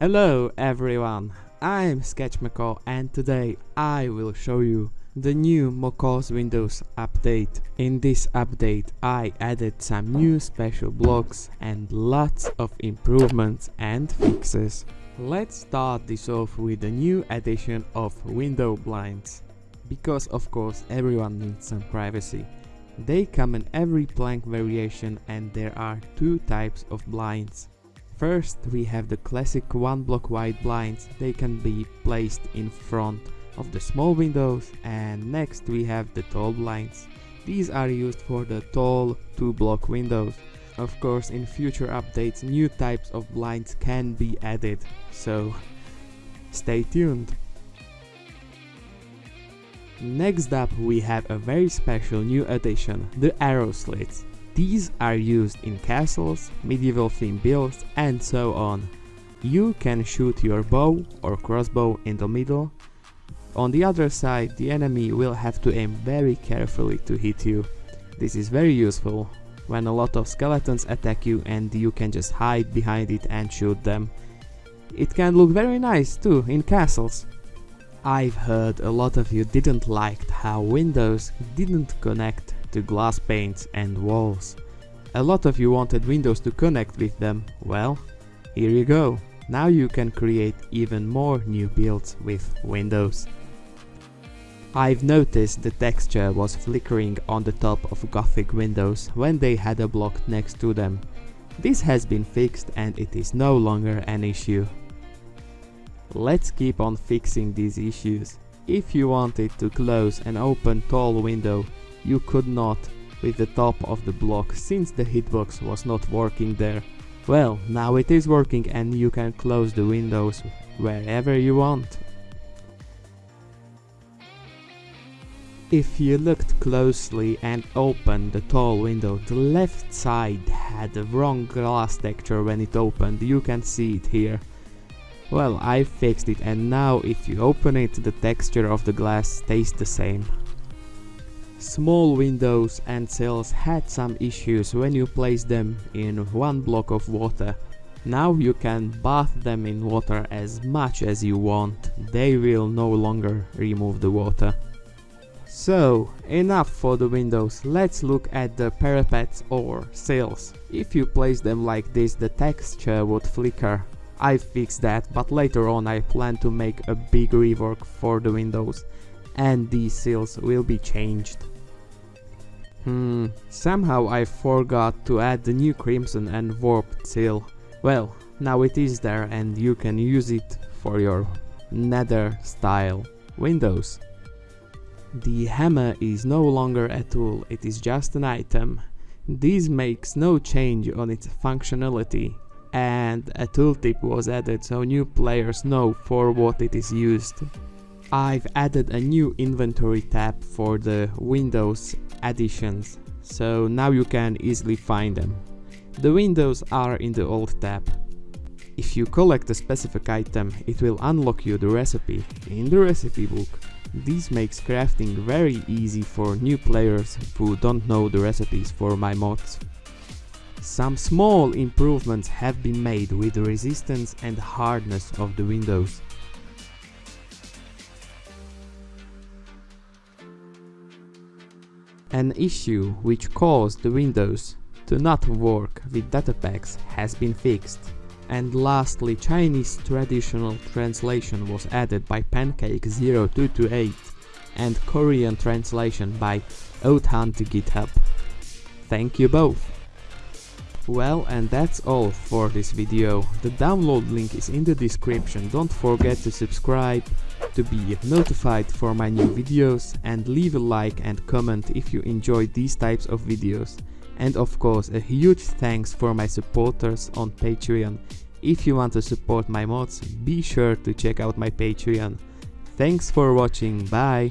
Hello everyone, I'm Sketchmacaw and today I will show you the new Macaw's Windows update. In this update I added some new special blocks and lots of improvements and fixes. Let's start this off with the new addition of window blinds. Because of course everyone needs some privacy. They come in every plank variation and there are two types of blinds. First we have the classic one block wide blinds, they can be placed in front of the small windows and next we have the tall blinds. These are used for the tall two block windows. Of course in future updates new types of blinds can be added, so stay tuned. Next up we have a very special new addition, the arrow slits. These are used in castles, medieval theme builds and so on. You can shoot your bow or crossbow in the middle. On the other side the enemy will have to aim very carefully to hit you. This is very useful when a lot of skeletons attack you and you can just hide behind it and shoot them. It can look very nice too in castles. I've heard a lot of you didn't like how Windows didn't connect to glass panes and walls. A lot of you wanted Windows to connect with them, well, here you go. Now you can create even more new builds with Windows. I've noticed the texture was flickering on the top of Gothic windows when they had a block next to them. This has been fixed and it is no longer an issue. Let's keep on fixing these issues. If you wanted to close an open tall window, you could not with the top of the block since the hitbox was not working there. Well, now it is working and you can close the windows wherever you want. If you looked closely and opened the tall window, the left side had the wrong glass texture when it opened, you can see it here. Well, I fixed it and now if you open it, the texture of the glass stays the same. Small windows and cells had some issues when you place them in one block of water. Now you can bath them in water as much as you want, they will no longer remove the water. So, enough for the windows, let's look at the parapets or sills. If you place them like this the texture would flicker. I fixed that, but later on I plan to make a big rework for the windows and these sills will be changed. Hmm, somehow I forgot to add the new Crimson and Warped seal. Well, now it is there and you can use it for your nether style windows. The hammer is no longer a tool, it is just an item. This makes no change on its functionality and a tooltip was added so new players know for what it is used. I've added a new inventory tab for the Windows additions, so now you can easily find them. The windows are in the old tab. If you collect a specific item, it will unlock you the recipe in the recipe book. This makes crafting very easy for new players who don't know the recipes for my mods. Some small improvements have been made with the resistance and hardness of the windows. An issue which caused the Windows to not work with data packs has been fixed. And lastly, Chinese traditional translation was added by Pancake0228 and Korean translation by Oathunt GitHub. Thank you both! Well, and that's all for this video. The download link is in the description. Don't forget to subscribe to be notified for my new videos and leave a like and comment if you enjoy these types of videos. And of course, a huge thanks for my supporters on Patreon. If you want to support my mods, be sure to check out my Patreon. Thanks for watching, bye!